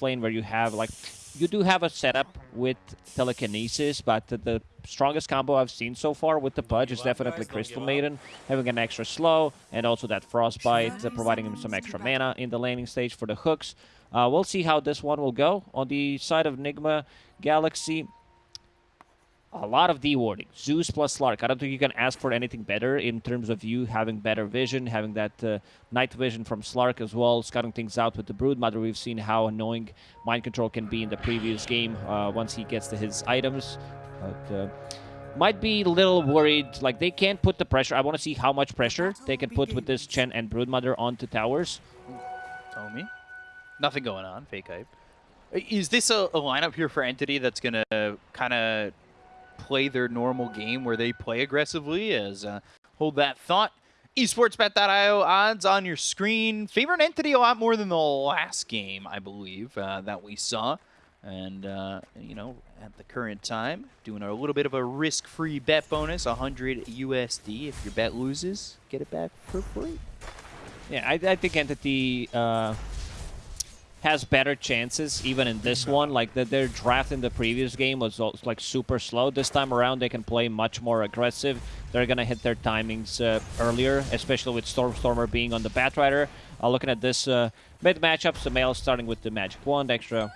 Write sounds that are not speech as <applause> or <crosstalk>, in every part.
lane where you have like you do have a setup with telekinesis, but the, strongest combo I've seen so far with the Pudge is definitely Crystal Maiden, having an extra slow, and also that Frostbite, uh, providing him some extra mana in the landing stage for the hooks. Uh, we'll see how this one will go. On the side of Nigma Galaxy, a lot of D-warding. Zeus plus Slark. I don't think you can ask for anything better in terms of you having better vision, having that uh, night vision from Slark as well, scouting things out with the Broodmother. We've seen how annoying mind control can be in the previous game uh, once he gets to his items. But uh, might be a little worried. Like, they can't put the pressure. I want to see how much pressure they can put with this Chen and Broodmother onto towers. Tommy? Nothing going on. Fake hype. Is this a, a lineup here for Entity that's going to kind of play their normal game where they play aggressively as uh, hold that thought. esportsbet.io odds on your screen. Favorite entity a lot more than the last game, I believe, uh, that we saw. And, uh, you know, at the current time, doing a little bit of a risk-free bet bonus, 100 USD. If your bet loses, get it back for free. Yeah, I, I think Entity uh, has better chances even in this one. Like the, their draft in the previous game was like super slow. This time around they can play much more aggressive. They're gonna hit their timings uh, earlier, especially with Stormstormer being on the Batrider. Uh, looking at this uh, mid matchup, male starting with the Magic Wand, extra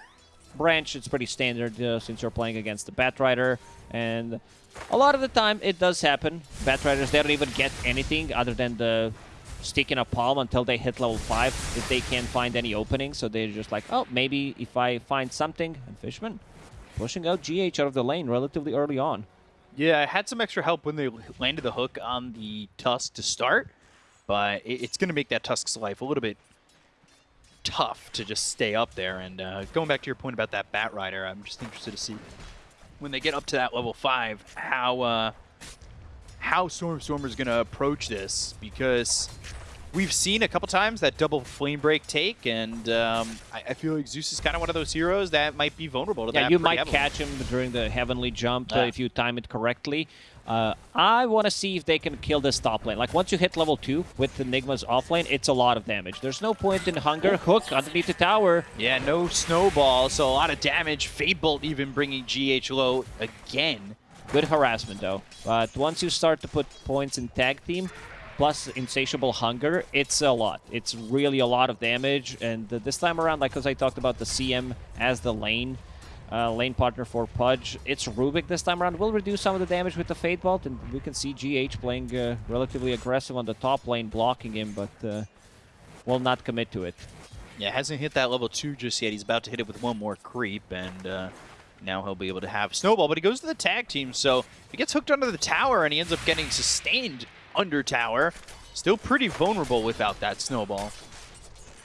branch. It's pretty standard uh, since you're playing against the Batrider. And a lot of the time it does happen. Batriders, they don't even get anything other than the sticky napalm until they hit level 5 if they can't find any openings. So they're just like, oh, maybe if I find something. And Fishman pushing out GH out of the lane relatively early on. Yeah, I had some extra help when they landed the hook on the Tusk to start, but it's going to make that Tusk's life a little bit tough to just stay up there. And uh, going back to your point about that Batrider, I'm just interested to see when they get up to that level 5 how uh, how Stormstormer is going to approach this because we've seen a couple times that double flame break take, and um, I, I, feel like Zeus is kind of one of those heroes that might be vulnerable to yeah, that. you might heavily. catch him during the heavenly jump uh, if you time it correctly. Uh, I want to see if they can kill this top lane. Like, once you hit level 2 with Nigma's off lane, it's a lot of damage. There's no point in Hunger. Hook underneath the tower. Yeah, no snowball, so a lot of damage. Fade Bolt even bringing GH low again. Good harassment, though. But once you start to put points in tag team, plus Insatiable Hunger, it's a lot. It's really a lot of damage. And this time around, like as I talked about the CM as the lane, uh, lane partner for Pudge, it's Rubik this time around. Will reduce some of the damage with the Fade Bolt, and we can see GH playing uh, relatively aggressive on the top lane, blocking him, but uh, will not commit to it. Yeah, hasn't hit that level 2 just yet. He's about to hit it with one more creep, and uh, now he'll be able to have Snowball, but he goes to the tag team, so he gets hooked under the tower and he ends up getting sustained under tower. Still pretty vulnerable without that Snowball.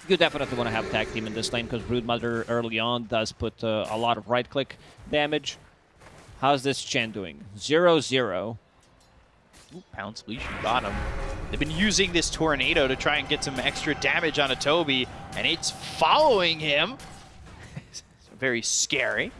You definitely want to have tag team in this lane because Broodmother early on does put uh, a lot of right-click damage. How's this Chen doing? 0-0. Pounce Leash got him. They've been using this Tornado to try and get some extra damage on a Tobi, and it's following him. <laughs> very scary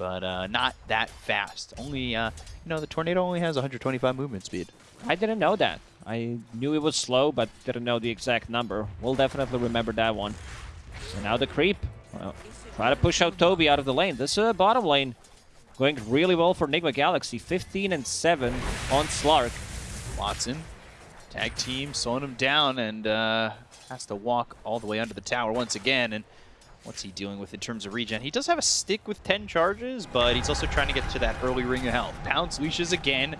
but uh, not that fast. Only, uh, you know, the Tornado only has 125 movement speed. I didn't know that. I knew it was slow, but didn't know the exact number. We'll definitely remember that one. So now the creep. Well, try to push out Tobi out of the lane. This uh, bottom lane going really well for Nigma Galaxy. 15 and 7 on Slark. Watson, tag team, slowing him down, and uh, has to walk all the way under the tower once again. And What's he dealing with in terms of regen? He does have a stick with 10 charges, but he's also trying to get to that early ring of health. Pounce leashes again.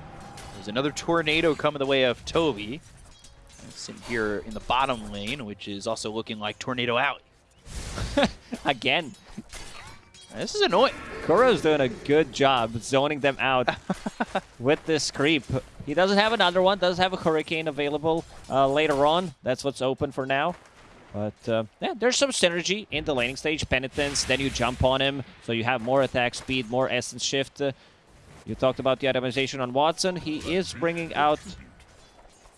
There's another tornado coming the way of Tobi. It's in here in the bottom lane, which is also looking like Tornado Alley. <laughs> again. This is annoying. Kuro's doing a good job zoning them out <laughs> with this creep. He doesn't have another one, does have a Hurricane available uh, later on. That's what's open for now. But uh, yeah, there's some synergy in the laning stage. Penitence, then you jump on him, so you have more attack speed, more essence shift. Uh, you talked about the itemization on Watson. He is bringing out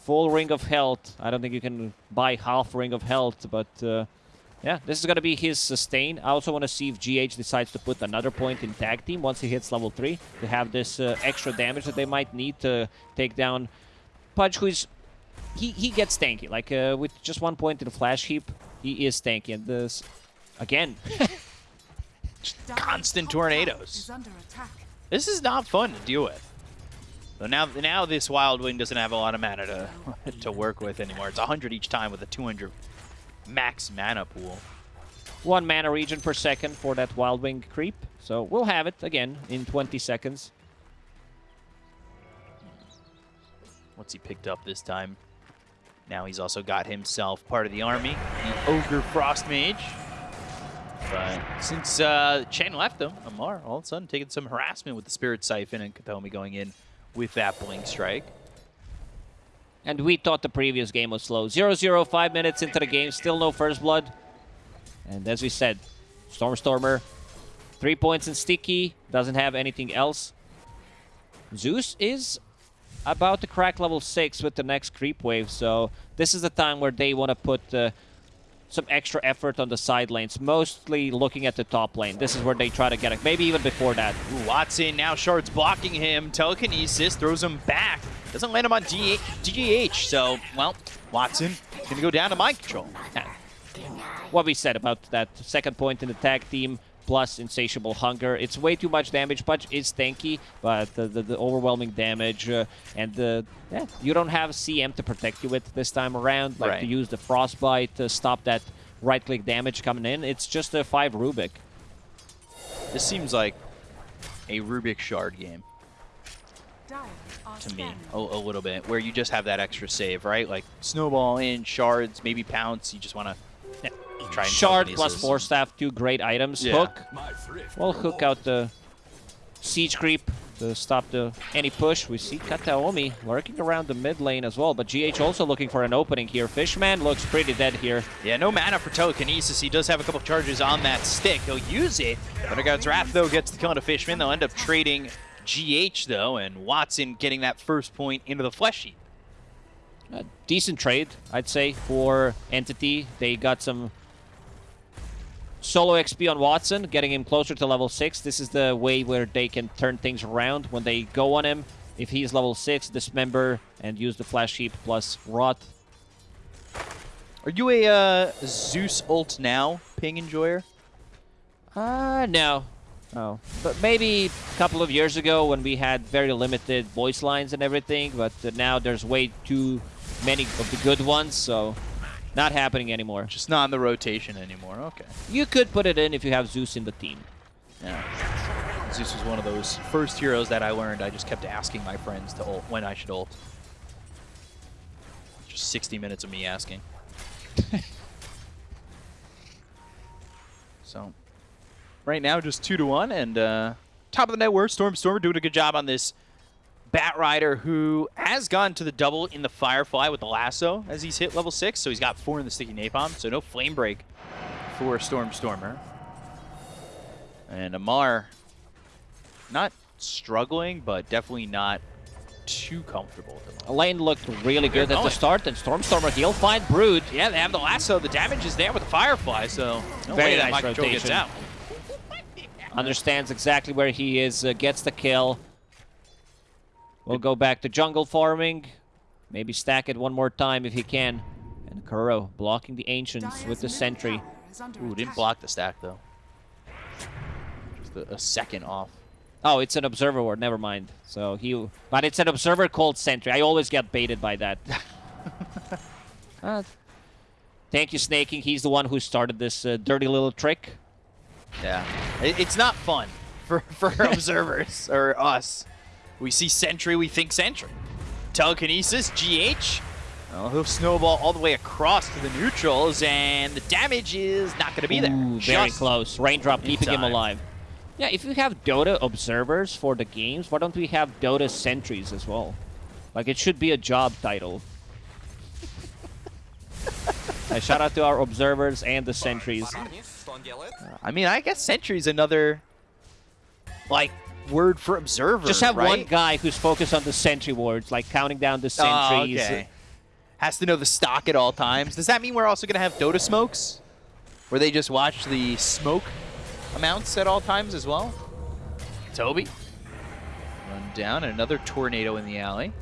full ring of health. I don't think you can buy half ring of health, but uh, yeah, this is going to be his sustain. I also want to see if GH decides to put another point in tag team once he hits level 3 to have this uh, extra damage that they might need to take down Pudge, who is he, he gets tanky. Like, uh, with just one point in the flesh heap, he is tanky. And this, again. <laughs> constant tornadoes. This is not fun to deal with. So now, now this Wild Wing doesn't have a lot of mana to <laughs> to work with anymore. It's 100 each time with a 200 max mana pool. One mana region per second for that Wild Wing creep. So we'll have it again in 20 seconds. What's he picked up this time? Now he's also got himself part of the army, the Ogre Frost Mage. But since uh, Chen left him, Ammar all of a sudden taking some harassment with the Spirit Siphon and Kataomi going in with that Blink Strike. And we thought the previous game was slow. 0-0, five minutes into the game, still no first blood. And as we said, Stormstormer, three points in Sticky, doesn't have anything else. Zeus is about to crack level 6 with the next creep wave, so this is the time where they want to put uh, some extra effort on the side lanes, mostly looking at the top lane. This is where they try to get it, maybe even before that. Ooh, Watson, now Shard's blocking him. Telekinesis throws him back. Doesn't land him on DGH, so, well, Watson going to go down to mind control. What we said about that second point in the tag team, plus Insatiable Hunger. It's way too much damage. Pudge is tanky, but the, the, the overwhelming damage uh, and the yeah, you don't have CM to protect you with this time around. Like right. to use the Frostbite to stop that right-click damage coming in. It's just a 5 Rubik. This seems like a Rubik Shard game to me a, a, little bit, where you just have that extra save, right? Like snowball in, shards, maybe pounce. You just want to try and shard force staff, two great items. Yeah. Hook, we'll hook out the siege creep to stop the any push. We see Kataomi lurking around the mid lane as well, but GH also looking for an opening here. Fishman looks pretty dead here. Yeah, no mana for telekinesis. He does have a couple charges on that stick. He'll use it. Thundergod's Wrath, though, gets the kill on a Fishman. They'll end up trading GH, though, and Watson getting that first point into the flesh heap. A decent trade, I'd say, for Entity. They got some solo XP on Watson, getting him closer to level 6. This is the way where they can turn things around when they go on him. If he's level 6, dismember and use the flesh heap plus rot. Are you a uh, Zeus ult now, Ping Enjoyer? Uh, no. Oh, but maybe a couple of years ago when we had very limited voice lines and everything, but now there's way too many of the good ones, so not happening anymore. Just not in the rotation anymore. Okay. You could put it in if you have Zeus in the team. Yeah. Zeus was one of those first heroes that I learned. I just kept asking my friends to ult when I should ult. Just 60 minutes of me asking. <laughs> so, right now, just two to one, and uh, top of the net, we're Stormstormer doing a good job on this Bat Rider, who has gone to the double in the Firefly with the lasso as he's hit level six, so he's got four in the Sticky Napalm, so no Flame Break for Stormstormer. And Amar, not struggling, but definitely not too comfortable. Elaine looked really good They're at the start, and Stormstormer, he'll find Brood. Yeah, they have the lasso. The damage is there with the Firefly, so no Very way that nice Mind Control gets rotation. out. Understands exactly where he is, uh, gets the kill. We'll go back to jungle farming. Maybe stack it one more time if he can. And Kuro blocking the Ancients with the Sentry. Ooh, didn't block the stack, though. Just a, a second off. Oh, it's an Observer ward, never mind. So he... But it's an Observer called Sentry. I always get baited by that. <laughs> Uh, thank you, Snaking. He's the one who started this uh, dirty little trick. Yeah. It, it's not fun for, for <laughs> observers, or us. We see Sentry, we think Sentry. Telekinesis, GH. Well, he'll snowball all the way across to the neutrals, and the damage is not going to be there. Ooh, very Just close. Raindrop in keeping him alive. Yeah, if we have Dota observers for the games, why don't we have Dota sentries as well? Like, it should be a job title. Uh, shout out to our observers and the sentries. I mean, I guess Sentry's another, like, word for observer, Just have one guy who's focused on the sentry wards, like counting down the Oh, sentries. okay. Has to know the stock at all times. Does that mean we're also going to have Dota smokes? Where they just watch the smoke amounts at all times as well? Tobi. Run down. and Another tornado in the alley.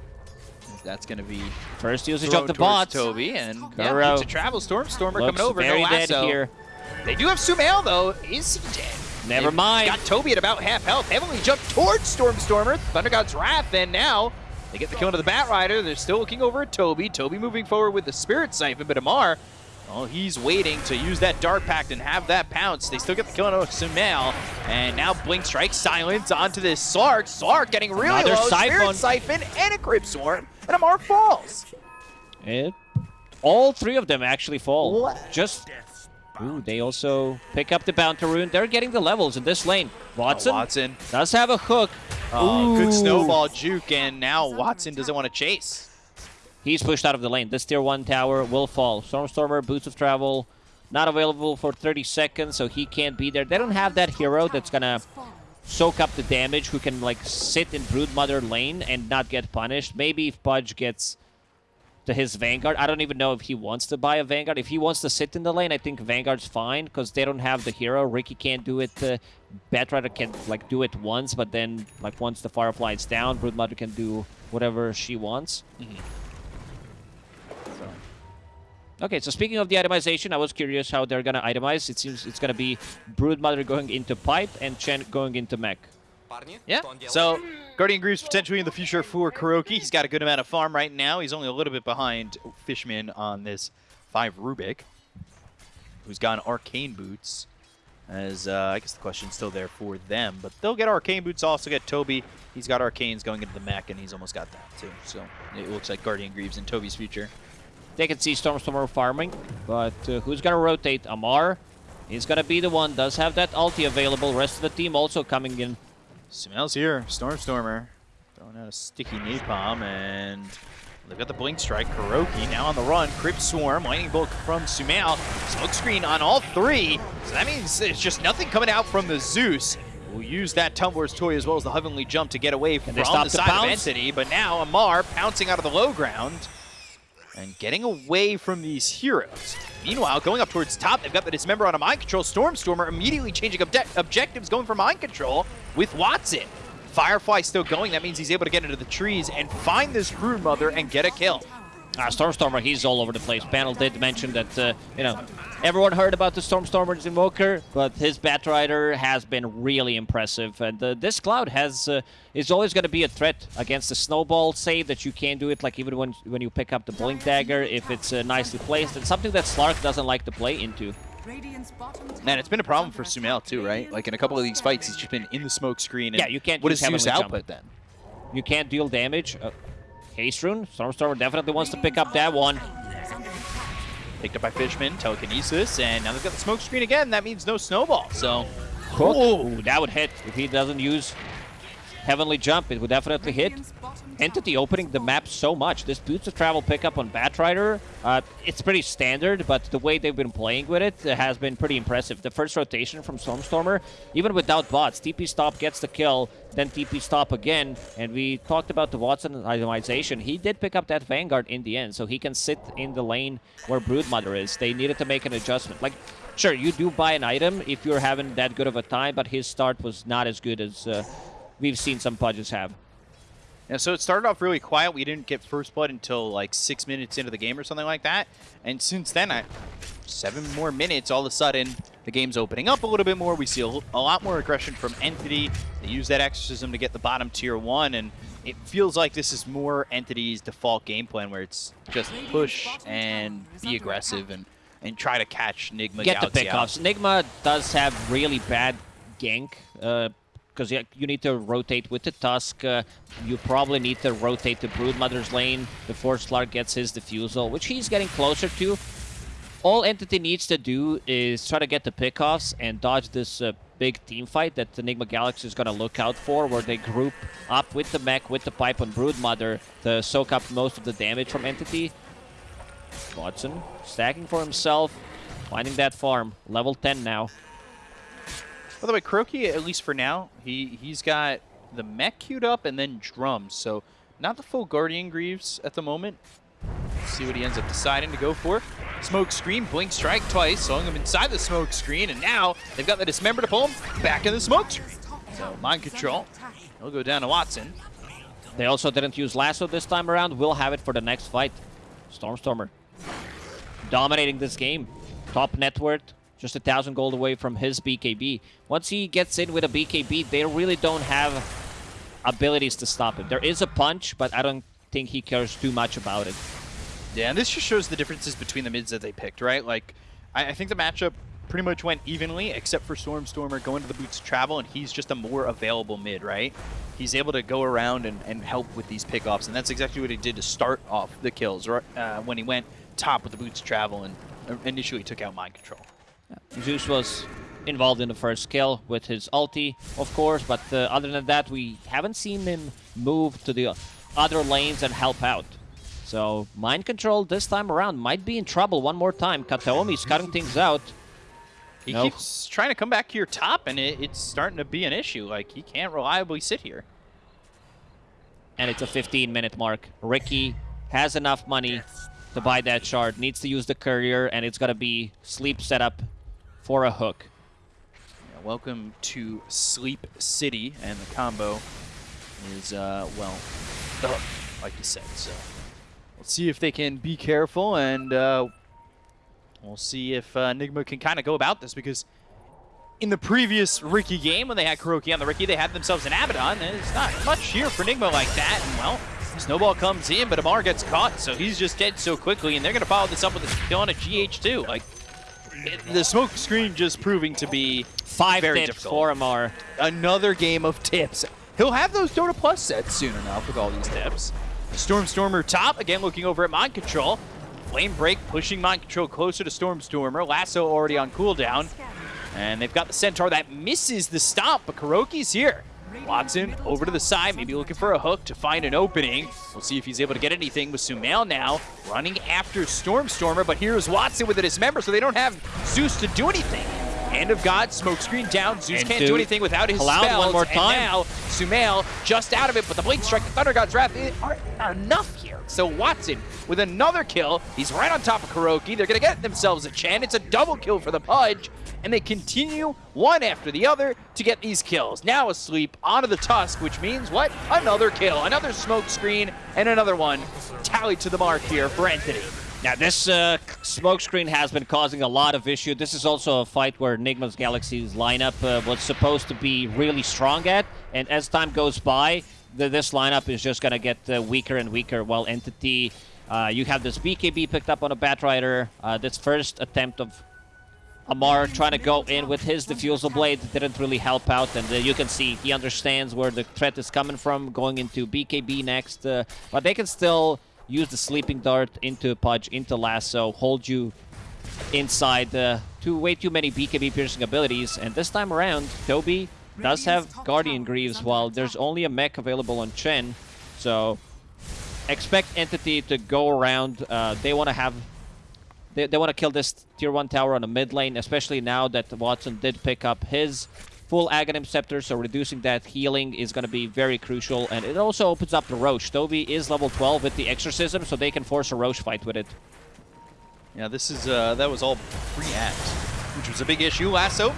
That's going to be First usage of the bots. Tobi. And yeah, it's a travel storm. Stormer Looks coming over. very no dead here. They do have Sumail, though. Is he dead? Never mind. Got Tobi at about half health. Heavily jumped towards Stormstormer. Thunder God's Wrath, and now they get the kill into the Bat Rider. They're still looking over at Tobi. Tobi moving forward with the Spirit Siphon, but Amar, well, he's waiting to use that Dark Pact and have that pounce. They still get the kill on Sumail, and now Blink Strike silence onto this Slark. Slark getting really Another low. Siphon. Spirit Siphon and a Crypt Swarm, and Amar falls. It, all three of them actually fall. What? Just. Ooh, they also pick up the Bounty Rune. They're getting the levels in this lane. Watson, Watson. does have a hook. Oh, good snowball juke, and now Watson doesn't want to chase. He's pushed out of the lane. This tier 1 tower will fall. Stormstormer, Boots of Travel, not available for 30 seconds, so he can't be there. They don't have that hero that's gonna soak up the damage, who can like sit in Broodmother lane and not get punished. Maybe if Pudge gets to his Vanguard, I don't even know if he wants to buy a Vanguard. If he wants to sit in the lane, I think Vanguard's fine, because they don't have the hero. Riki can't do it. Uh, Batrider can like do it once, but then like once the Firefly is down, Broodmother can do whatever she wants. Okay, so speaking of the itemization, I was curious how they're gonna itemize. It seems it's gonna be Broodmother going into Pipe and Chen going into Mech. Yeah. So Guardian Greaves potentially in the future for KuroKy. He's got a good amount of farm right now. He's only a little bit behind Fishman on this five Rubik, who's got Arcane Boots. As uh, I guess the question's still there for them, but they'll get Arcane Boots. Also get Tobi. He's got Arcanes going into the mech, and he's almost got that too. So it looks like Guardian Greaves in Tobi's future. They can see Stormstormer farming, but uh, who's gonna rotate? Amar. He's gonna be the one. Does have that ulti available. Rest of the team also coming in. Smells here. Stormstormer throwing out a sticky napalm, and they've got the blink strike. Kuroki now on the run. Crypt Swarm, lightning bolt from Sumail. Smoke screen on all three. So that means it's just nothing coming out from the Zeus. We'll use that Tumbler's toy as well as the Heavenly Jump to get away from the the side of pounce? Entity, but now Amar pouncing out of the low ground and getting away from these heroes. Meanwhile, going up towards top, they've got the Dismember on a Mind Control. Stormstormer immediately changing obje objectives, going for Mind Control with Watson. Firefly still going. That means he's able to get into the trees and find this Brood Mother and get a kill. Uh, Stormstormer, he's all over the place. Panel did mention that, uh, you know, everyone heard about the Stormstormer's Invoker, but his Batrider has been really impressive. And uh, this Cloud has uh, is always going to be a threat against the Snowball save that you can do it, like even when when you pick up the Blink Dagger, if it's uh, nicely placed. And something that Slark doesn't like to play into. Man, it's been a problem for Sumail too, right? Like in a couple of these fights, he's just been in the smoke screen. And Yeah, you can't What is Heavenly output Jump. then? You can't deal damage. Uh, Haste Rune, Stormstormer definitely wants to pick up that one. Picked up by Fishman, telekinesis, and now they've got the smoke screen again. That means no snowball. So Hook. Ooh, that would hit if he doesn't use Heavenly Jump. It would definitely hit. Entity opening the map so much. This Boots of Travel pickup on Batrider, uh, it's pretty standard, but the way they've been playing with it has been pretty impressive. The first rotation from Stormstormer, even without bots, TP Stop gets the kill, then TP Stop again, and we talked about the Watson itemization. He did pick up that Vanguard in the end, so he can sit in the lane where Broodmother is. They needed to make an adjustment. Like, sure, you do buy an item if you're having that good of a time, but his start was not as good as uh, we've seen some Pudges have. Yeah, so it started off really quiet. We didn't get first blood until like six minutes into the game or something like that. And since then, I, seven more minutes, all of a sudden, the game's opening up a little bit more. We see a lot more aggression from Entity. They use that exorcism to get the bottom tier one, and it feels like this is more Entity's default game plan, where it's just push and be aggressive and, and try to catch Nigma get the Galaxy out. pickoffs. Nigma does have really bad gank uh, because you, need to rotate with the Tusk. Uh, you probably need to rotate to Broodmother's lane before Slark gets his defusal, which he's getting closer to. All Entity needs to do is try to get the pickoffs and dodge this uh, big team fight that Nigma Galaxy is going to look out for, where they group up with the mech, with the pipe on Broodmother to soak up most of the damage from Entity. Watson stacking for himself, finding that farm. Level 10 now. By the way, KuroKy, at least for now, he, he's got the mech queued up and then drums. So not the full Guardian Greaves at the moment. Let's see what he ends up deciding to go for. Smoke screen, blink strike twice, throwing him inside the smoke screen, and now they've got the dismember to pull him back in the smoke screen. So mind control. He'll go down to Watson. They also didn't use Lasso this time around. We'll have it for the next fight. Stormstormer. Dominating this game. Top net worth. Just a thousand gold away from his BKB. Once he gets in with a BKB, they really don't have abilities to stop him. There is a punch, but I don't think he cares too much about it. Yeah, and this just shows the differences between the mids that they picked, right? Like, I, I think the matchup pretty much went evenly, except for Stormstormer going to the boots travel, and he's just a more available mid, right? He's able to go around and, and help with these pickoffs, and that's exactly what he did to start off the kills, right? Uh, when he went top with the boots travel and initially took out mind control. Yeah. Zeus was involved in the first kill with his ulti, of course, but uh, other than that, we haven't seen him move to the other lanes and help out. So mind control this time around might be in trouble one more time. Kataomi's cutting things out. He keeps trying to come back here top, and it, it's starting to be an issue. Like, he can't reliably sit here. And it's a 15-minute mark. Riki has enough money to buy that shard, needs to use the courier, and it's going to be sleep setup for a hook. Yeah, welcome to Sleep City, and the combo is, uh, well, the hook, like you said. So let's see if they can be careful, and uh, we'll see if uh, Nigma can kind of go about this, because in the previous Riki game, when they had KuroKy on the Riki, they had themselves an Abaddon. And there's not much here for Nigma like that, and well, Snowball comes in, but Amar gets caught, so he's just dead so quickly, and they're going to follow this up with a kill on a GH2. Like, it, the smoke screen just proving to be Five very tips difficult. for Ammar. Another game of tips. He'll have those Dota Plus sets soon enough with all these tips. Stormstormer top, again looking over at Mind Control. Flame Break pushing Mind Control closer to Stormstormer. Lasso already on cooldown. And they've got the Centaur that misses the stop, but KuroKy's here. Watson over to the side, maybe looking for a hook to find an opening. We'll see if he's able to get anything with Sumail now running after Stormstormer, but here's Watson with a dismember, so they don't have Zeus to do anything. Hand of God, smokescreen down. Zeus and can't do anything without his Cloud spells. one more time. And now Sumail just out of it, but the Blink Strike and Thunder God's Wrath are enough here. So Watson with another kill. He's right on top of KuroKy. They're going to get themselves a chance. It's a double kill for the Pudge and they continue one after the other to get these kills. Now asleep onto the Tusk, which means what? Another kill, another smoke screen, and another one tallied to the mark here for Entity. Now, this uh, smokescreen has been causing a lot of issue. This is also a fight where Nigma's Galaxy's lineup uh, was supposed to be really strong at, and as time goes by, the, this lineup is just going to get uh, weaker and weaker, while Entity, uh, you have this BKB picked up on a Batrider, uh, this first attempt of Ammar trying to go in with his Diffusal Blade didn't really help out, and uh, you can see he understands where the threat is coming from, going into BKB next, uh, but they can still use the Sleeping Dart into Pudge, into Lasso, hold you inside uh, to way too many BKB piercing abilities, and this time around, Tobi does have Guardian Greaves while there's only a mech available on Chen, so expect Entity to go around. Uh, they want to have they, they want to kill this tier 1 tower on the mid lane, especially now that Watson did pick up his full Aghanim Scepter, so reducing that healing is going to be very crucial. And it also opens up the Rosh. Tobi is level 12 with the Exorcism, so they can force a Rosh fight with it. Yeah, this is, uh, that was all pre-act, which was a big issue. Lasso,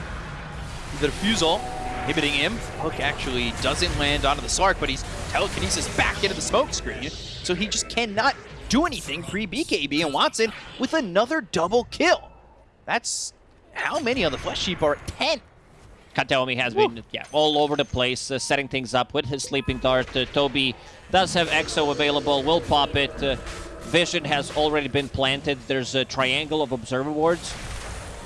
the defusal, inhibiting him. Hook actually doesn't land onto the Slark, but he's telekinesis back into the smoke screen, so he just cannot do anything pre-BKB, and Watson with another double kill. That's how many on the Flesh Heap are 10. Kataomi has Woo. been yeah all over the place, uh, setting things up with his Sleeping Dart. Uh, Tobi does have Exo available, will pop it. Uh, Vision has already been planted. There's a triangle of Observer Wards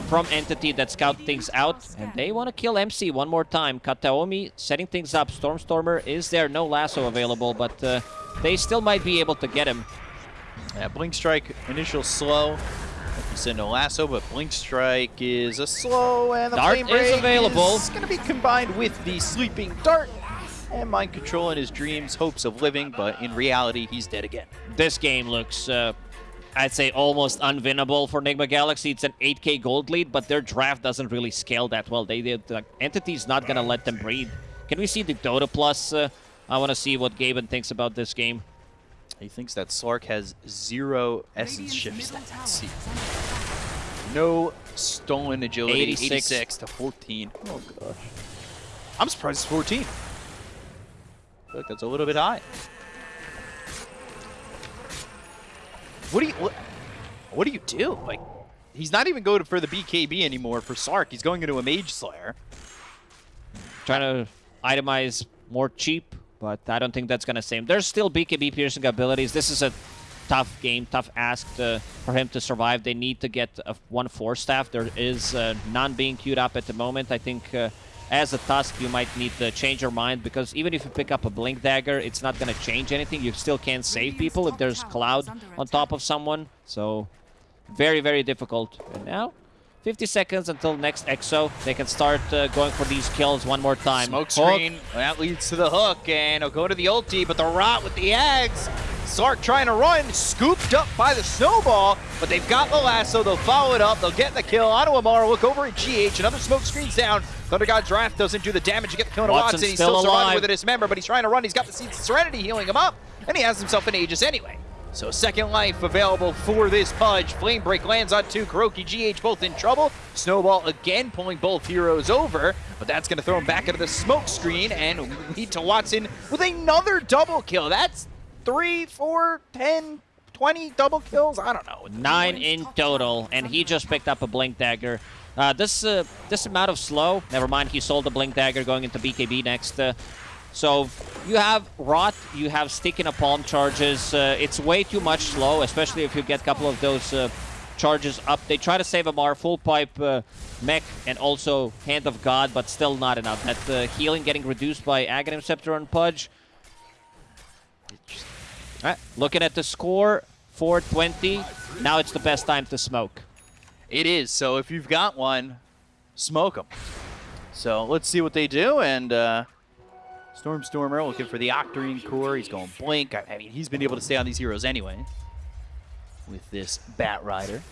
from Entity that scout things out, and they want to kill MC one more time. Kataomi setting things up. Stormstormer is there, no lasso available, but uh, they still might be able to get him. Yeah, Blink Strike, initial slow. Like you said, no lasso, but Blink Strike is a slow, and the Dart Flame Break is available. It's going to be combined with the Sleeping Dart. And Mind Control in his dreams, hopes of living, but in reality, he's dead again. This game looks, uh, I'd say, almost unwinnable for Nigma Galaxy. It's an 8k gold lead, but their draft doesn't really scale that well. They, they the Entity's not going to let them breathe. Can we see the Dota Plus? Uh, I want to see what Gaben thinks about this game. He thinks that Slark has zero essence shift stats. No stolen agility. 86. 86 to 14. Oh gosh. I'm surprised it's 14. Look, that's a little bit high. What do you what, what do you do? Like he's not even going for the BKB anymore for Slark. He's going into a Mage Slayer. Trying to itemize more cheap, but I don't think that's going to save him. There's still BKB piercing abilities. This is a tough game, tough ask to, for him to survive. They need to get a one force staff. There is uh, none being queued up at the moment. I think uh, as a Tusk, you might need to change your mind because even if you pick up a Blink Dagger, it's not going to change anything. You still can't save people if there's Cloud on top of someone. So very, very difficult. And now 50 seconds until next EXO. They can start uh, going for these kills one more time. Smoke screen. Hook. That leads to the hook, and he'll go to the ulti, but the rot with the eggs. Slark trying to run, scooped up by the snowball, but they've got the lasso. They'll follow it up. They'll get the kill. Onto Amara. Look over at GH. Another smoke screen's down. Thunder God's Wrath doesn't do the damage to get the kill on Watson. Watson. He's still, still surviving with a dismember, but he's trying to run. He's got the Seeds of Serenity healing him up, and he has himself an Aegis anyway. So second life available for this Pudge. Flame Break lands on two. KuroKy, GH both in trouble. Snowball again pulling both heroes over, but that's going to throw him back into the smoke screen and lead to Watson with another double kill. That's three, four, ten, 20 double kills? I don't know. Nine in total, and he just picked up a Blink Dagger. Uh, this uh, this amount of slow, never mind, he sold the Blink Dagger going into BKB next. Uh, so you have Rot, you have Sticky Napalm charges. Uh, it's way too much slow, especially if you get a couple of those uh, charges up. They try to save Amar, full pipe uh, mech, and also Hand of God, but still not enough. That healing getting reduced by Aghanim Scepter and Pudge. Right, looking at the score, 420. Now it's the best time to smoke. It is. So if you've got one, smoke them. So let's see what they do. And uh, Stormstormer looking for the Octarine core. He's going Blink. I, I mean, he's been able to stay on these heroes anyway with this Bat Rider.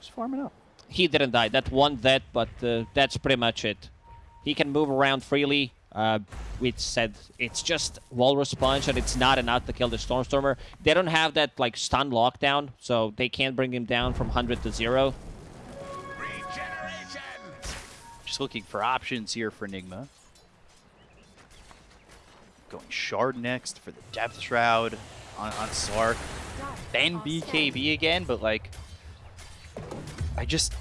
Just farming up. He didn't die. That one dead, but uh, that's pretty much it. He can move around freely. Uh, we said it's just Walrus Punch and it's not enough to kill the Stormstormer. They don't have that like stun lockdown, so they can't bring him down from 100 to 0. Just looking for options here for Nigma. Going Shard next for the Depth Shroud on, on Slark. Then BKB again, but like... I just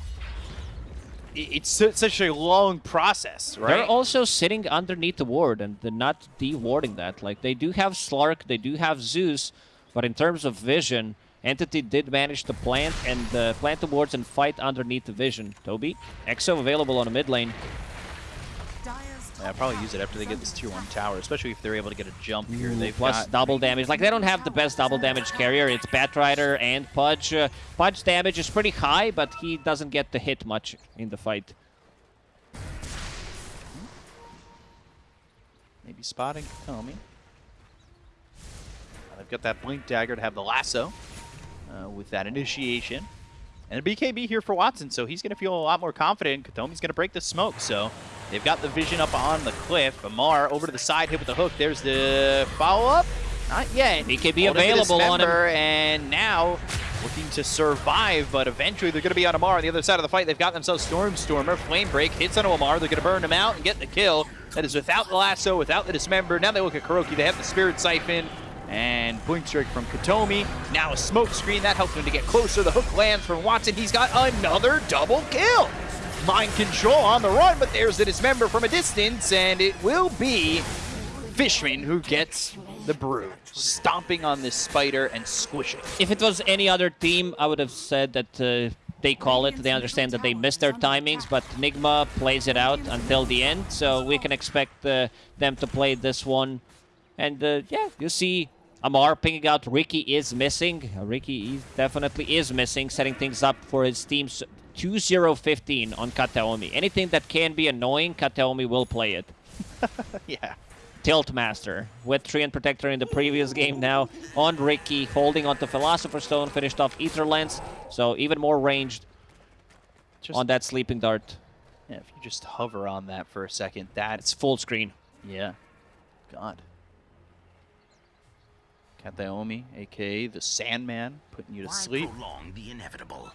it's such a long process, right? They're also sitting underneath the ward and they're not de-warding that. Like, they do have Slark, they do have Zeus, but in terms of vision, Entity did manage to plant and uh, plant the wards and fight underneath the vision. Tobi, Exo available on the mid lane. Yeah, probably use it after they get this tier 1 tower, especially if they're able to get a jump here. They've Plus got... double damage. Like, they don't have the best double damage carrier. It's Batrider and Pudge. Uh, Pudge damage is pretty high, but he doesn't get to hit much in the fight. Maybe spotting Tommy. They've got that Blink Dagger to have the lasso uh, with that initiation. And a BKB here for Watson, so he's going to feel a lot more confident. Kataomi's going to break the smoke, so they've got the vision up on the cliff. Amar over to the side, hit with the hook. There's the follow-up. Not yet. BKB available on him. And now looking to survive, but eventually they're going to be on Amar on the other side of the fight. They've got themselves Stormstormer. Flame Break hits onto Amar. They're going to burn him out and get the kill. That is without the lasso, without the dismember. Now they look at KuroKy. They have the Spirit Siphon. And Blink Strike from Kataomi. Now a smoke screen. That helps him to get closer. The hook lands from Watson. He's got another double kill. Mind control on the run, but there's the dismember from a distance, and it will be Fishman who gets the brew, stomping on this spider and squishing. If it was any other team, I would have said that uh, they call it. They understand that they missed their timings, but Nigma plays it out until the end, so we can expect uh, them to play this one. And uh, yeah, you see Amar picking out Riki is missing. Riki definitely is missing, setting things up for his team's 2-0-15 on Kataomi. Anything that can be annoying, Kataomi will play it. <laughs> yeah. Tilt Master with Treant Protector in the previous game now on Riki, holding onto Philosopher's Stone, finished off Aether Lens, so even more ranged just, on that Sleeping Dart. Yeah, if you just hover on that for a second, that... It's full screen. Yeah. God. Kataomi, aka the Sandman, putting you to Why sleep. prolong the inevitable?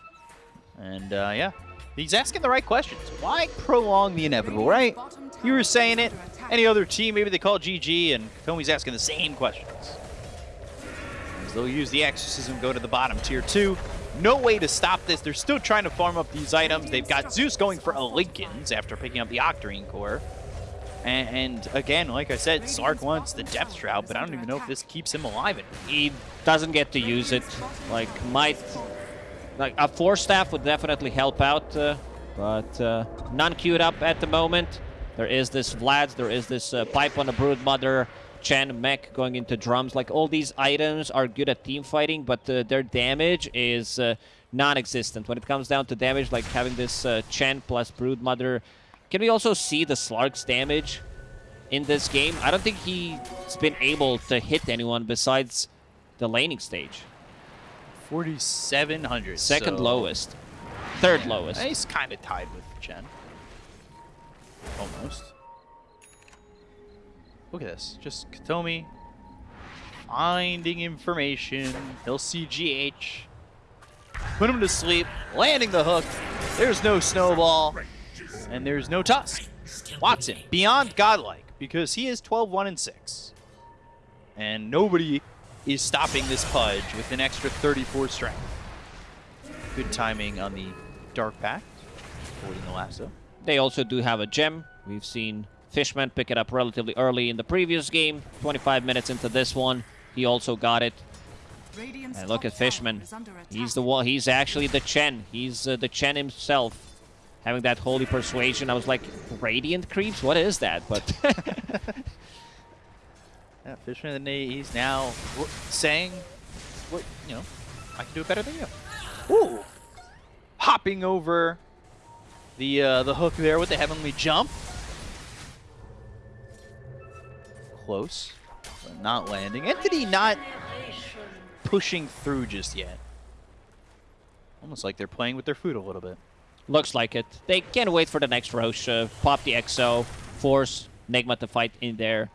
And uh, yeah, he's asking the right questions. Why prolong the inevitable, right? You were saying it. Any other team, maybe they call GG, and Tomi's asking the same questions. As they'll use the Exorcism, go to the bottom tier two. no way to stop this. They're still trying to farm up these items. They've got Zeus going for a Linken's after picking up the Octarine core. And, again, like I said, Slark wants the Depth Shroud, but I don't even know if this keeps him alive. He doesn't get to use it. Like, might... Like, a Force Staff would definitely help out, uh, but uh, none queued up at the moment. There is this Vlad's, there is this uh, Pipe on the Brood Mother, Chen, Mech going into drums. Like, all these items are good at team fighting, but uh, their damage is uh, non-existent. When it comes down to damage, like having this uh, Chen plus Brood Mother, can we also see the Slark's damage in this game? I don't think he's been able to hit anyone besides the laning stage. 4,700. Second so- lowest. Third lowest. He's kind of tied with Chen. Almost. Look at this. Just Kataomi finding information. He'll see GH. Put him to sleep. Landing the hook. There's no snowball. And there's no tusk. Watson, beyond godlike, because he is 12 1 and 6. And nobody is stopping this Pudge with an extra 34 strength. Good timing on the Dark Pact, holding the lasso. They also do have a gem. We've seen Fishman pick it up relatively early in the previous game. 25 minutes into this one, he also got it. And look at Fishman. He's the one. He's actually the Chen. He's uh, the Chen himself. Having that holy persuasion, I was like, radiant creeps. What is that? But <laughs> Yeah, Fishman, he's now saying, what, you know, I can do it better than you. Ooh! Hopping over the uh, the hook there with the heavenly jump. Close, but not landing. Entity not pushing through just yet. Almost like they're playing with their food a little bit. looks like it. They can't wait for the next Rosh. Uh, pop the EXO, force Nigma to fight in there.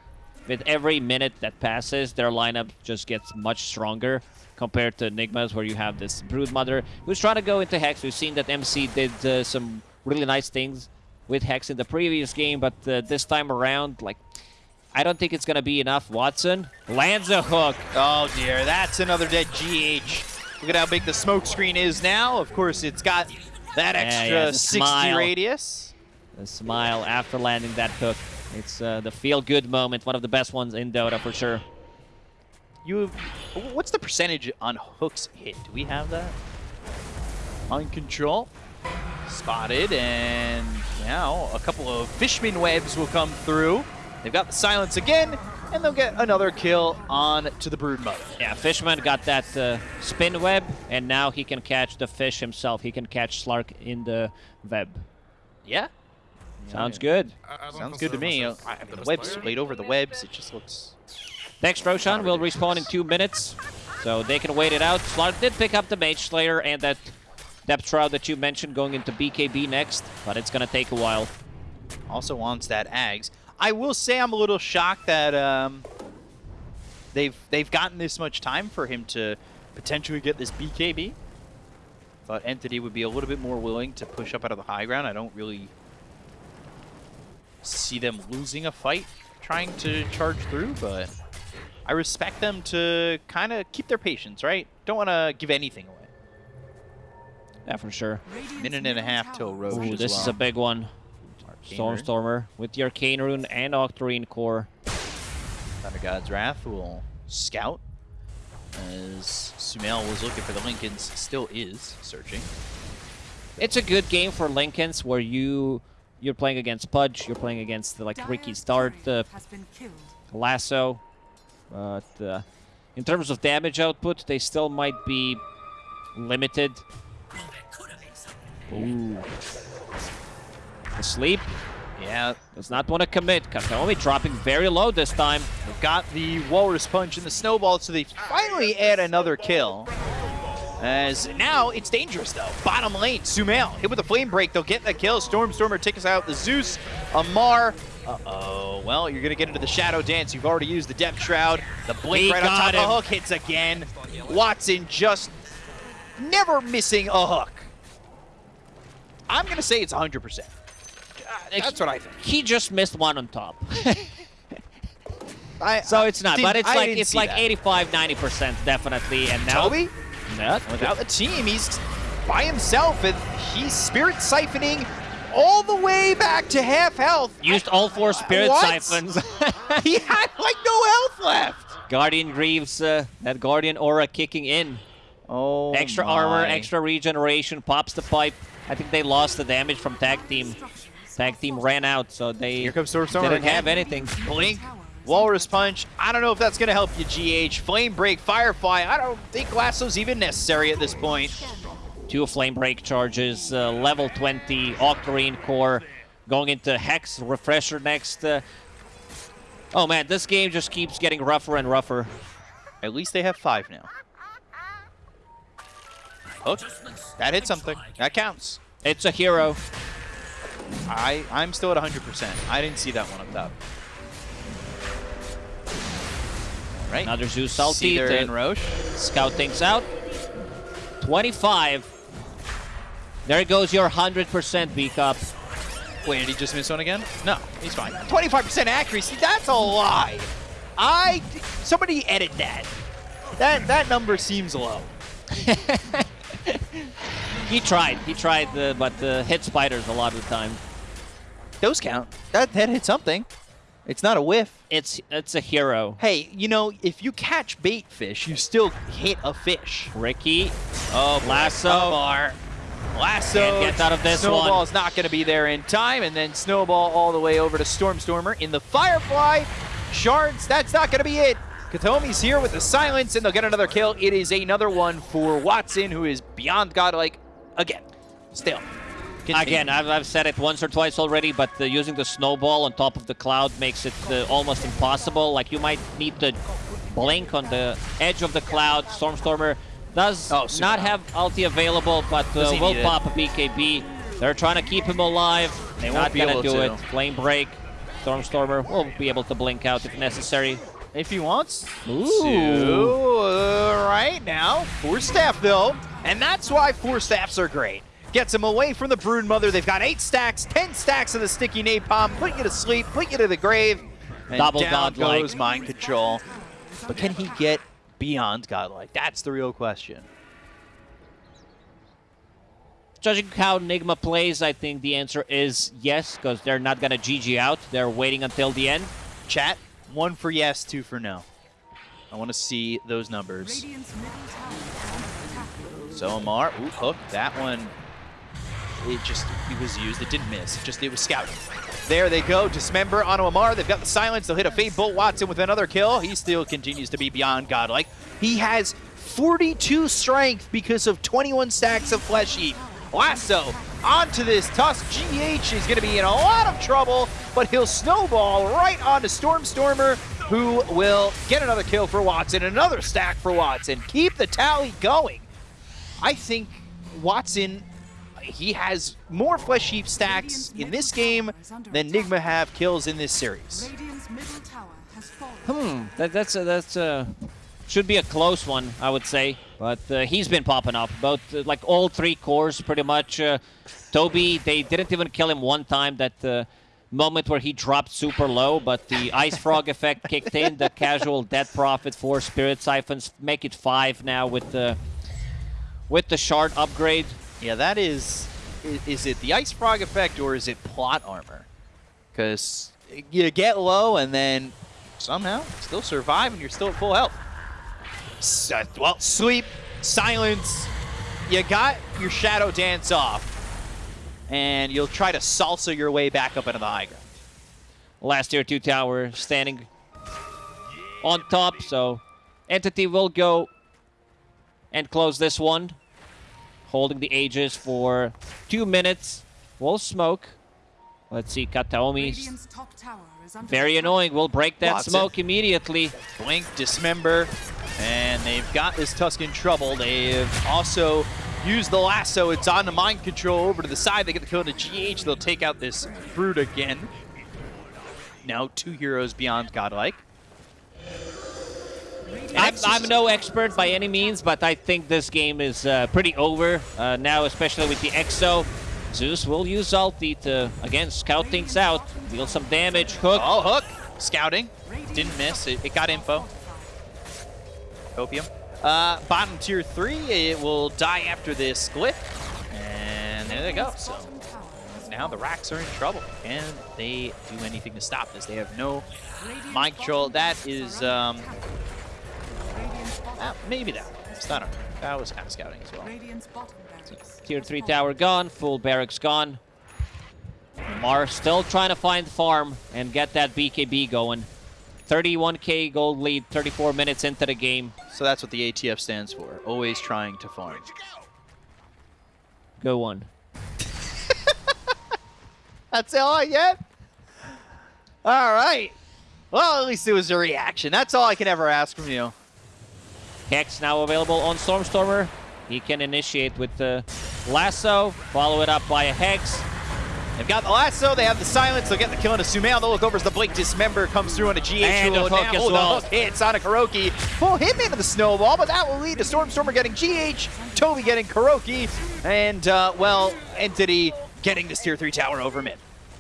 With every minute that passes, their lineup just gets much stronger compared to Nigma's, where you have this Brood Mother who's trying to go into Hex. We've seen that MC did uh, some really nice things with Hex in the previous game, but uh, this time around, like, I don't think it's going to be enough. Watson lands a hook. Oh dear, that's another dead GH. Look at how big the smoke screen is now. Of course, it's got that extra yeah, the 60 smile. radius. The smile after landing that hook. It's uh, the feel-good moment, one of the best ones in Dota for sure. You, what's the percentage on hooks hit? Do we have that? On control, spotted, and now a couple of fishman webs will come through. They've got the silence again, and they'll get another kill on to the brood mother. Yeah, Fishman got that uh, spin web, and now he can catch the fish himself. He can catch Slark in the web. Yeah, Sounds good. sounds good to me. I mean, the webs laid over the webs. It just looks. Next Roshan We'll respawn in two minutes, so they can wait it out. Slark did pick up the Mage Slayer and that Depth Shroud that you mentioned going into BKB next, but it's going to take a while. also wants that Ags. I will say I'm a little shocked that um, they've they've gotten this much time for him to potentially get this BKB. Thought Entity would be a little bit more willing to push up out of the high ground. I don't really see them losing a fight trying to charge through, but I respect them to kind of keep their patience, right? Don't want to give anything away. Yeah, for sure. Minute and a half till Rosh Ooh, as this well. is a big one. Arcane Rune. Stormstormer with the Arcane Rune and Octarine Core. Thunder God's Wrath will scout as Sumail was looking for the Linken's, still is searching. It's a good game for Linken's where you you're playing against Pudge, you're playing against like Riki Start, uh, has been killed. Lasso. But uh, in terms of damage output, they still might be limited. Ooh. Asleep. Yeah, Does not want to commit. Kataomi dropping very low this time. they've got the Walrus Punch and the Snowball, so they finally add another kill. As now it's dangerous though. Bottom lane, Sumail hit with a flame break. They'll get the kill. Stormstormer takes out the Zeus. Amar. Uh oh. Well, you're gonna get into the Shadow Dance. You've already used the Depth Shroud. The blink right on top got of the hook hits again. Watson just never missing a hook. I'm gonna say it's 100. percent That's what I think. He just missed one on top. <laughs> I, so it's not, but it's I like it's like that. 85, 90% definitely. And now Tobi? Yeah. Without the team, he's by himself, and he's spirit siphoning all the way back to half health. Used all four spirit What? siphons. <laughs> <laughs> he had like no health left. Guardian Greaves, uh, that Guardian aura kicking in. Oh, Extra my. armor, extra regeneration, pops the pipe. I think they lost the damage from tag team. Tag team ran out, so they Here comes didn't have anything. Blink, Walrus Punch. I don't know if that's going to help you, GH. Flame Break, Firefly. I don't think Lasso's even necessary at this point. Two flame break charges, uh, level 20 Octarine core, going into Hex refresher next. Uh, oh man, this game just keeps getting rougher and rougher. At least they have five now. Hook. That hit something. That counts. It's a hero. I, I'm still at 100%. I didn't see that one up top. Right. Another Zeus ulti Cedar to and Rosh. scout things out. 25. There goes your 100% B cup. Wait, did he just miss one again? No, he's fine. 25% accuracy, that's a lie. I, somebody edit that. That, that number seems low. <laughs> He tried. He tried, uh, but uh, hit spiders a lot of the time. Those count. That, that hit something. It's not a whiff. It's it's a hero. Hey, you know, if you catch bait fish, you still hit a fish. Riki. Oh, Lasso. Bar. Lasso. Can't get out of this Snowball's not going to be there in time, and then Snowball all the way over to Stormstormer in the Firefly. Shards, that's not going to be it. Kataomi's here with the silence, and they'll get another kill. It is another one for Watson, who is beyond godlike again. Still. Continue. Again, I've, I've said it once or twice already, but uh, using the snowball on top of the cloud makes it uh, almost impossible. Like, you might need to blink on the edge of the cloud. Stormstormer does Oh, not have ulti available, but uh, will pop a BKB. They're trying to keep him alive. They won't not be gonna do to. it. Flame break. Stormstormer will be able to blink out if necessary. if he wants Ooh. to. Uh, right now, force staff though, and that's why force staffs are great. Gets him away from the Brood Mother. They've got eight stacks, ten stacks of the sticky napalm, put you to sleep, put you to the grave, and Double down godlike. goes mind control. But can he get beyond godlike? That's the real question. Judging how Nigma plays, I think the answer is yes, because they're not going to GG out. They're waiting until the end. Chat, one for yes, two for no. I want to see those numbers. Radiant's middle tower is under attack. So Ammar, ooh, hook. That one, it just, it was used. It didn't miss. It just, it was scouting. There they go. Dismember onto Ammar. They've got the silence. They'll hit a Fade Bolt Watson with another kill. He still continues to be beyond godlike. He has 42 strength because of 21 stacks of Flesh Heap. Lasso onto this Tusk. GH is going to be in a lot of trouble, but he'll snowball right onto Stormstormer, who will get another kill for Watson, another stack for Watson. Keep the tally going. I think Watson, he has more Flesh Heap stacks in this game than Nigma have kills in this series. Radiant's middle tower has fallen. Hmm, that, that's a, that's a, should be a close one, I would say. But uh, he's been popping up. Both, uh, like all three cores, pretty much. Uh, Tobi, they didn't even kill him one time. That uh, moment where he dropped super low, but the Ice Frog effect kicked in. The casual Death Prophet for Spirit Siphons make it five now with the with the shard upgrade. Yeah, that is, is, it the Ice Frog effect or is it plot armor? Because you get low and then somehow still survive and you're still at full health. S- uh, well, sleep, silence, you got your shadow dance off. And you'll try to salsa your way back up into the high ground. last tier 2 tower standing on top, so Entity will go and close this one. Holding the Aegis for two minutes. Will smoke. Let's see, Kataomi. Radiant's top tower is under Very attack. annoying. Will break that Watson. smoke immediately. Blink, Dismember, and they've got this Tusk in trouble. They've also used the lasso. It's on the mind control over to the side. They get the kill into GH. They'll take out this Brood again. Now two heroes beyond Godlike. I'm, I'm no expert by any means, but I think this game is uh, pretty over uh, now, especially with the Exo. Zeus will use ulti to, again, scout things out, deal some damage, hook. Oh, hook. Scouting. Didn't miss. It, it got info. Opium. Uh, bottom tier three, it will die after this glyph. And there they go. So now the racks are in trouble. Can they do anything to stop this? They have no mind control. That is, um, under attack. Radiant's bottom- uh, maybe that. Stunner. That was kind of scouting as well. Radiant's Tier 3 tower gone, full barracks gone. Mar still trying to find farm and get that BKB going. 31k gold lead, 34 minutes into the game. So that's what the ATF stands for. Always trying to farm. Go one. <laughs> That's all I get? All right. Well, at least it was a reaction. That's all I can ever ask from you. Hex now available on Stormstormer. He can initiate with the lasso, follow it up by a Hex. They've got the lasso, they have the silence, they'll get the kill on a Sumail. They'll look over as the Blink Dismember comes through on a GH. And a hook now- as oh, well. the hook hits on a KuroKy. Full hitman of the snowball, but that will lead to Stormstormer getting GH, Tobi getting KuroKy, and, uh, well, Entity getting this tier 3 tower over mid.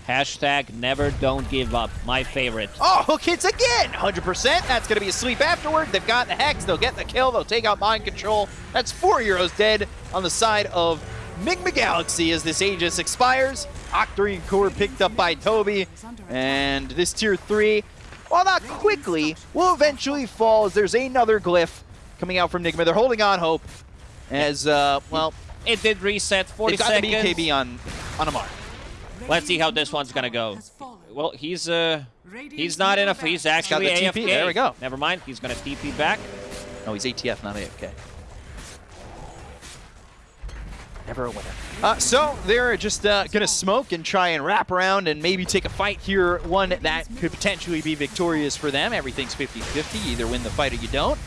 Hashtag never don't give up. My favorite. Oh, hook hits again! 100%. That's going to be a sleep afterward. They've got the Hex. They'll get the kill. They'll take out Mind Control. That's four Euros dead on the side of Nigma Galaxy as this Aegis expires. Octarine Core picked up by Tobi. And this tier 3, while not quickly, will eventually fall as there's another glyph coming out from Nigma. They're holding on hope as, uh, well, It did reset 40 they've got seconds. the BKB on, on Ammar. Let's see how this one's gonna go. Well, he's uh, he's not middle enough. He's barracks actually Got the AFK. TP, there we go. Never mind. He's gonna TP back. No, he's ATF, not AFK. Never a winner. Uh, so they're just uh, going to smoke and try and wrap around and maybe take a fight here. One that could potentially be victorious for them. Everything's 50-50. Either win the fight or you don't.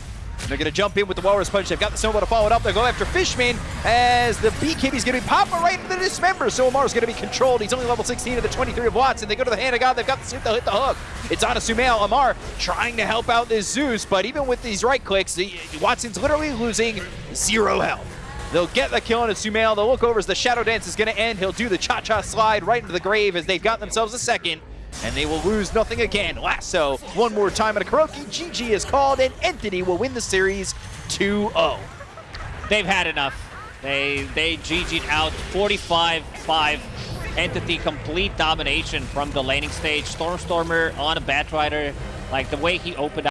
They're going to jump in with the Walrus Punch. They've got the Snowball to follow it up. They'll go after Fishman as the BKB is going to be popping right into the Dismember. So Omar's going to be controlled. He's only level 16 of the 23 of Watson. They go to the Hand of God. They've got the suit. They'll hit the hook. It's on a Sumail. Ammar trying to help out this Zeus, but even with these right clicks, the- Watson's literally losing zero health. They'll get the kill on Sumail. They'll look over as the Shadow Dance is going to end. He'll do the cha-cha slide right into the grave as they've got themselves a second. And they will lose nothing again. Lasso one more time at a KuroKy. GG is called, and Entity will win the series 2-0. They've had enough. They they GG'd out 45-5. Entity complete domination from the laning stage. Stormstormer on a Batrider. Like the way he opened